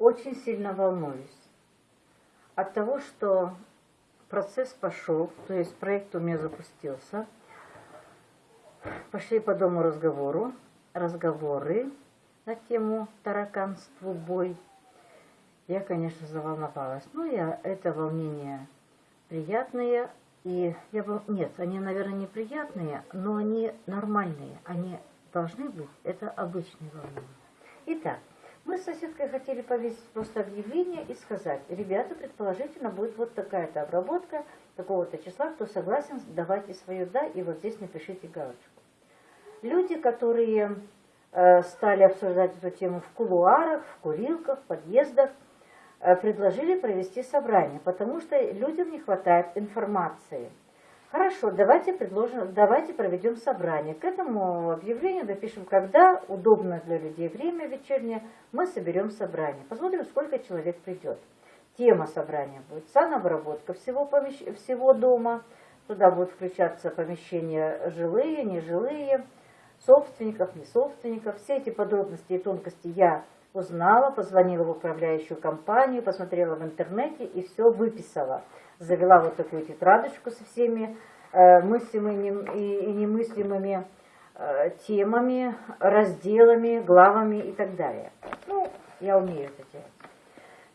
очень сильно волнуюсь от того, что процесс пошел, то есть проект у меня запустился. Пошли по дому разговору, разговоры на тему тараканству бой. Я, конечно, заволновалась. Но я это волнение приятные. И я был, нет, они, наверное, неприятные, но они нормальные. Они должны быть. Это обычные волнения. Итак, мы с соседкой хотели повесить просто объявление и сказать, ребята, предположительно, будет вот такая-то обработка такого-то числа, кто согласен, давайте свое «да» и вот здесь напишите галочку. Люди, которые э, стали обсуждать эту тему в кулуарах, в курилках, в подъездах, э, предложили провести собрание, потому что людям не хватает информации – Хорошо, давайте предложим, давайте проведем собрание. К этому объявлению напишем, когда удобно для людей время вечернее, мы соберем собрание. Посмотрим, сколько человек придет. Тема собрания будет санобработка всего, помещ... всего дома. Туда будут включаться помещения жилые, нежилые, собственников, не собственников. Все эти подробности и тонкости я узнала, позвонила в управляющую компанию, посмотрела в интернете и все выписала завела вот такую тетрадочку со всеми э, мыслимыми и немыслимыми э, темами, разделами, главами и так далее. Ну, я умею это делать.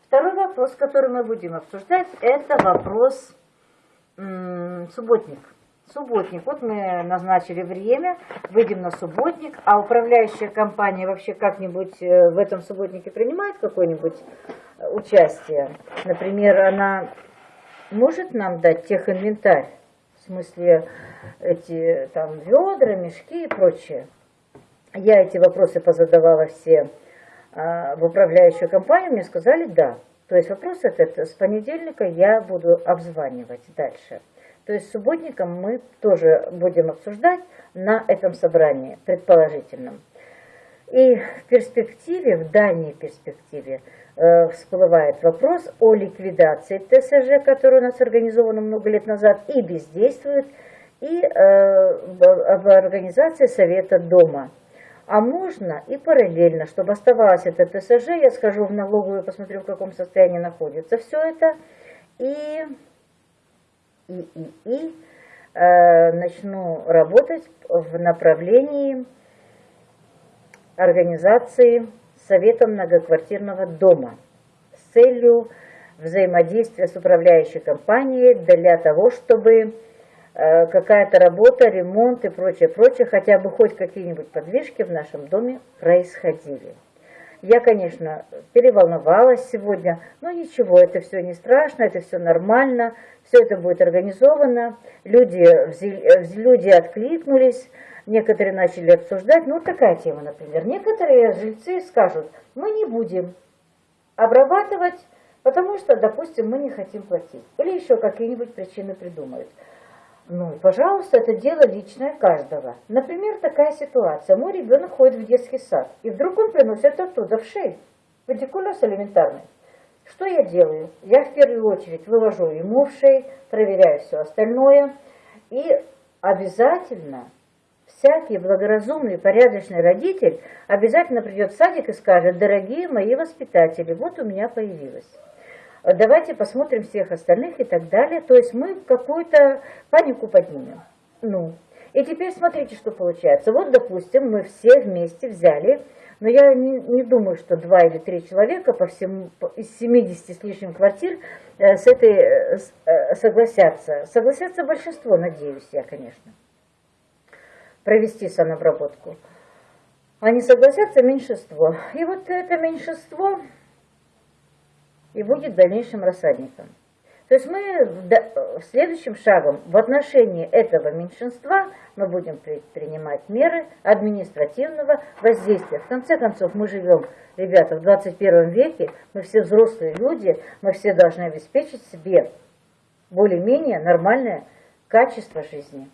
Второй вопрос, который мы будем обсуждать, это вопрос субботник. Субботник. Вот мы назначили время, выйдем на субботник, а управляющая компания вообще как-нибудь э, в этом субботнике принимает какое-нибудь участие? Например, она может нам дать техинвентарь, в смысле эти там ведра, мешки и прочее. Я эти вопросы позадавала все а, в управляющую компанию, мне сказали да. То есть вопрос этот с понедельника я буду обзванивать дальше. То есть субботником мы тоже будем обсуждать на этом собрании предположительном. И в перспективе, в дальней перспективе, Э, всплывает вопрос о ликвидации ТСЖ, который у нас организован много лет назад и бездействует, и э, в организации Совета Дома. А можно и параллельно, чтобы оставалось это ТСЖ, я схожу в налоговую, посмотрю, в каком состоянии находится все это, и, и, и, и э, начну работать в направлении организации Советом многоквартирного дома с целью взаимодействия с управляющей компанией для того, чтобы э, какая-то работа, ремонт и прочее, прочее, хотя бы хоть какие-нибудь подвижки в нашем доме происходили. Я, конечно, переволновалась сегодня, но ничего, это все не страшно, это все нормально, все это будет организовано, люди, люди откликнулись, Некоторые начали обсуждать, ну вот такая тема, например. Некоторые жильцы скажут, мы не будем обрабатывать, потому что, допустим, мы не хотим платить. Или еще какие-нибудь причины придумают. Ну, пожалуйста, это дело личное каждого. Например, такая ситуация. Мой ребенок ходит в детский сад, и вдруг он приносит оттуда в шею. Педикулез элементарный. Что я делаю? Я в первую очередь вывожу ему в шею, проверяю все остальное. И обязательно всякий благоразумный, порядочный родитель обязательно придет в садик и скажет, дорогие мои воспитатели, вот у меня появилось. Давайте посмотрим всех остальных и так далее. То есть мы какую-то панику поднимем. Ну, и теперь смотрите, что получается. Вот, допустим, мы все вместе взяли, но я не, не думаю, что два или три человека по всему, из 70 с лишним квартир э, с этой э, э, согласятся. Согласятся большинство, надеюсь я, конечно провести санобработку. Они согласятся меньшинство. И вот это меньшинство и будет дальнейшим рассадником. То есть мы следующим шагом в отношении этого меньшинства мы будем принимать меры административного воздействия. В конце концов, мы живем, ребята, в 21 веке, мы все взрослые люди, мы все должны обеспечить себе более-менее нормальное качество жизни.